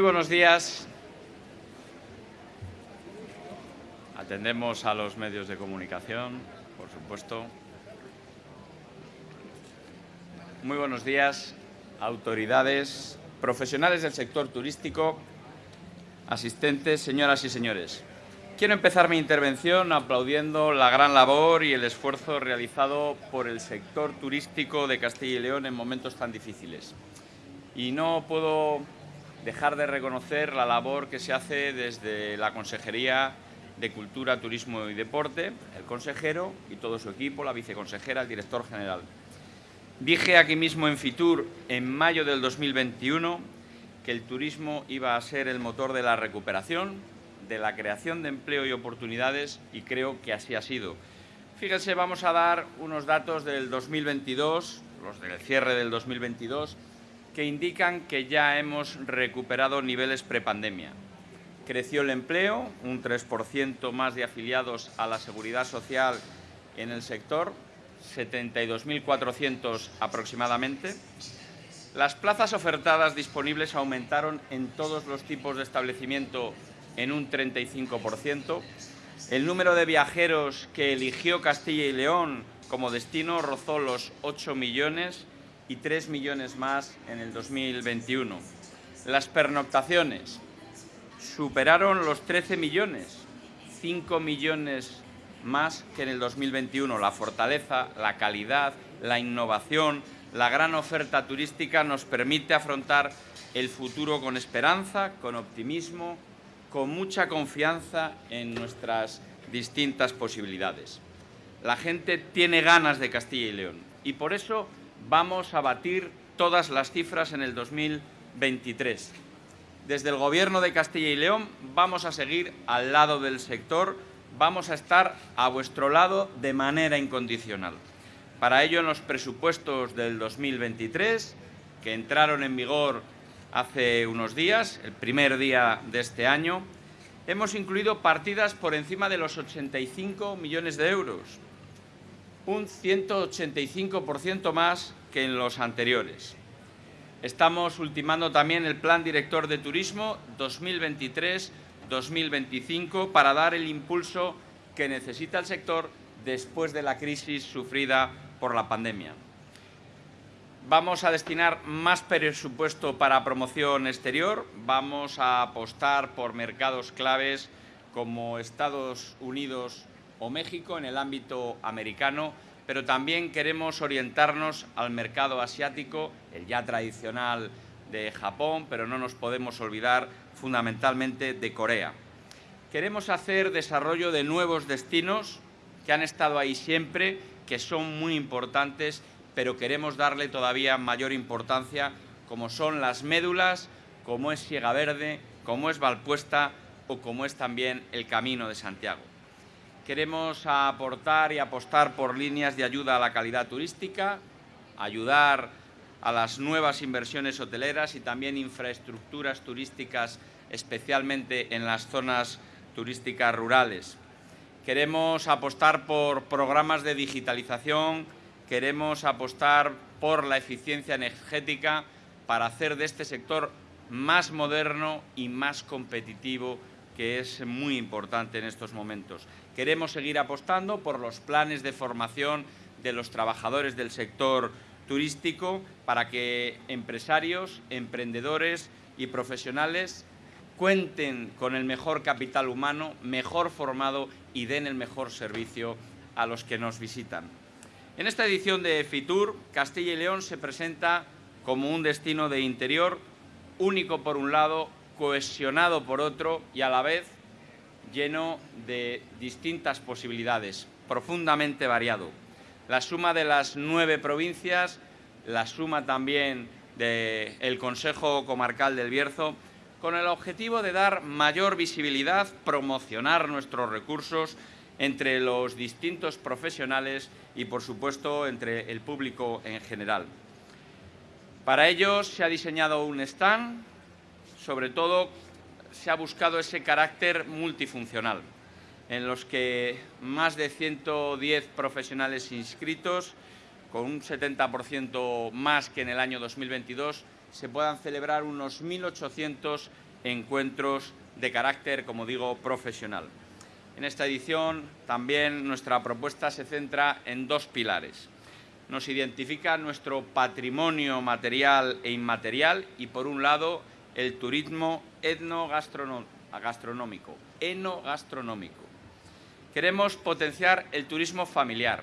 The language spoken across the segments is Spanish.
Muy buenos días. Atendemos a los medios de comunicación, por supuesto. Muy buenos días, autoridades, profesionales del sector turístico, asistentes, señoras y señores. Quiero empezar mi intervención aplaudiendo la gran labor y el esfuerzo realizado por el sector turístico de Castilla y León en momentos tan difíciles. Y no puedo dejar de reconocer la labor que se hace desde la Consejería de Cultura, Turismo y Deporte, el consejero y todo su equipo, la viceconsejera, el director general. Dije aquí mismo en Fitur, en mayo del 2021, que el turismo iba a ser el motor de la recuperación, de la creación de empleo y oportunidades y creo que así ha sido. Fíjense, vamos a dar unos datos del 2022, los del cierre del 2022, que indican que ya hemos recuperado niveles prepandemia. Creció el empleo, un 3% más de afiliados a la seguridad social en el sector, 72.400 aproximadamente. Las plazas ofertadas disponibles aumentaron en todos los tipos de establecimiento en un 35%. El número de viajeros que eligió Castilla y León como destino rozó los 8 millones y 3 millones más en el 2021. Las pernoctaciones superaron los 13 millones, 5 millones más que en el 2021. La fortaleza, la calidad, la innovación, la gran oferta turística nos permite afrontar el futuro con esperanza, con optimismo, con mucha confianza en nuestras distintas posibilidades. La gente tiene ganas de Castilla y León y por eso vamos a batir todas las cifras en el 2023. Desde el Gobierno de Castilla y León vamos a seguir al lado del sector, vamos a estar a vuestro lado de manera incondicional. Para ello, en los presupuestos del 2023, que entraron en vigor hace unos días, el primer día de este año, hemos incluido partidas por encima de los 85 millones de euros, un 185% más que en los anteriores. Estamos ultimando también el Plan Director de Turismo 2023-2025 para dar el impulso que necesita el sector después de la crisis sufrida por la pandemia. Vamos a destinar más presupuesto para promoción exterior, vamos a apostar por mercados claves como Estados Unidos o México en el ámbito americano, pero también queremos orientarnos al mercado asiático, el ya tradicional de Japón, pero no nos podemos olvidar fundamentalmente de Corea. Queremos hacer desarrollo de nuevos destinos que han estado ahí siempre, que son muy importantes pero queremos darle todavía mayor importancia, como son las médulas, como es Siega Verde, como es Valpuesta o como es también el Camino de Santiago. Queremos aportar y apostar por líneas de ayuda a la calidad turística, ayudar a las nuevas inversiones hoteleras y también infraestructuras turísticas, especialmente en las zonas turísticas rurales. Queremos apostar por programas de digitalización, queremos apostar por la eficiencia energética para hacer de este sector más moderno y más competitivo, que es muy importante en estos momentos. Queremos seguir apostando por los planes de formación de los trabajadores del sector turístico para que empresarios, emprendedores y profesionales cuenten con el mejor capital humano, mejor formado y den el mejor servicio a los que nos visitan. En esta edición de FITUR, Castilla y León se presenta como un destino de interior único por un lado, cohesionado por otro y a la vez lleno de distintas posibilidades, profundamente variado. La suma de las nueve provincias, la suma también del Consejo Comarcal del Bierzo, con el objetivo de dar mayor visibilidad, promocionar nuestros recursos entre los distintos profesionales y, por supuesto, entre el público en general. Para ello se ha diseñado un stand, sobre todo se ha buscado ese carácter multifuncional, en los que más de 110 profesionales inscritos, con un 70% más que en el año 2022, se puedan celebrar unos 1.800 encuentros de carácter, como digo, profesional. En esta edición también nuestra propuesta se centra en dos pilares. Nos identifica nuestro patrimonio material e inmaterial y, por un lado, el turismo etnogastronómico, enogastronómico. Queremos potenciar el turismo familiar,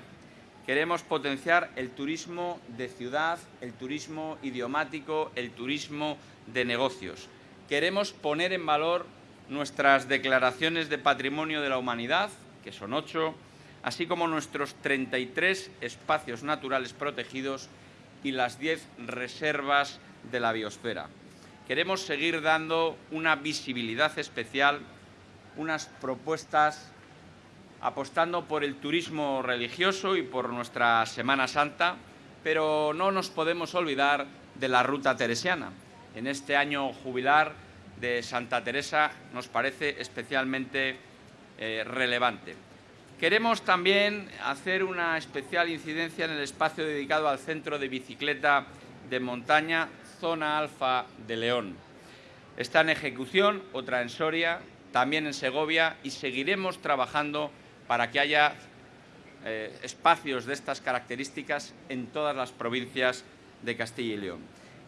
queremos potenciar el turismo de ciudad, el turismo idiomático, el turismo de negocios. Queremos poner en valor nuestras declaraciones de patrimonio de la humanidad, que son ocho, así como nuestros 33 espacios naturales protegidos y las 10 reservas de la biosfera. Queremos seguir dando una visibilidad especial, unas propuestas apostando por el turismo religioso y por nuestra Semana Santa, pero no nos podemos olvidar de la ruta teresiana. En este año jubilar de Santa Teresa nos parece especialmente eh, relevante. Queremos también hacer una especial incidencia en el espacio dedicado al centro de bicicleta de montaña Zona Alfa de León. Está en ejecución, otra en Soria, también en Segovia y seguiremos trabajando para que haya eh, espacios de estas características en todas las provincias de Castilla y León.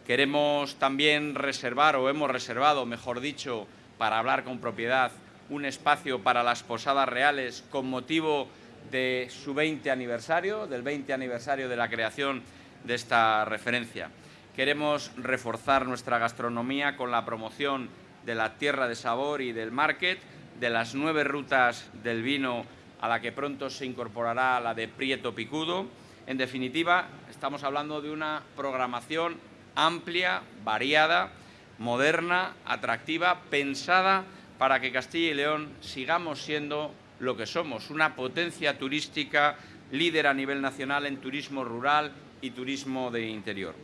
Queremos también reservar, o hemos reservado, mejor dicho, para hablar con propiedad, un espacio para las posadas reales con motivo de su 20 aniversario, del 20 aniversario de la creación de esta referencia. Queremos reforzar nuestra gastronomía con la promoción de la tierra de sabor y del market, de las nueve rutas del vino a la que pronto se incorporará la de Prieto Picudo. En definitiva, estamos hablando de una programación amplia, variada, moderna, atractiva, pensada para que Castilla y León sigamos siendo lo que somos, una potencia turística líder a nivel nacional en turismo rural y turismo de interior.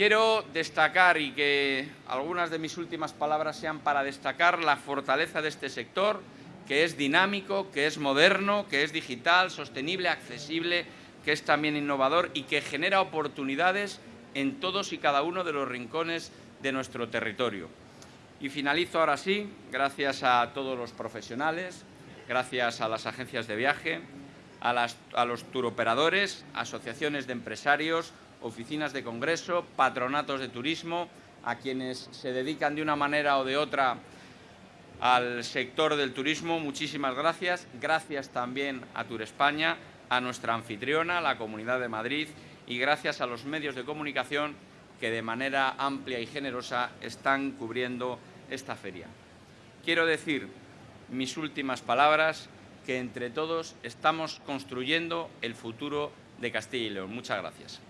Quiero destacar y que algunas de mis últimas palabras sean para destacar la fortaleza de este sector, que es dinámico, que es moderno, que es digital, sostenible, accesible, que es también innovador y que genera oportunidades en todos y cada uno de los rincones de nuestro territorio. Y finalizo ahora sí, gracias a todos los profesionales, gracias a las agencias de viaje, a, los turoperadores, asociaciones de empresarios, oficinas de congreso, patronatos de turismo, a quienes se dedican de una manera o de otra al sector del turismo, muchísimas gracias. Gracias también a Tour España, a nuestra anfitriona, la Comunidad de Madrid, y gracias a los medios de comunicación que de manera amplia y generosa están cubriendo esta feria. Quiero decir mis últimas palabras, que entre todos estamos construyendo el futuro de Castilla y León. Muchas gracias.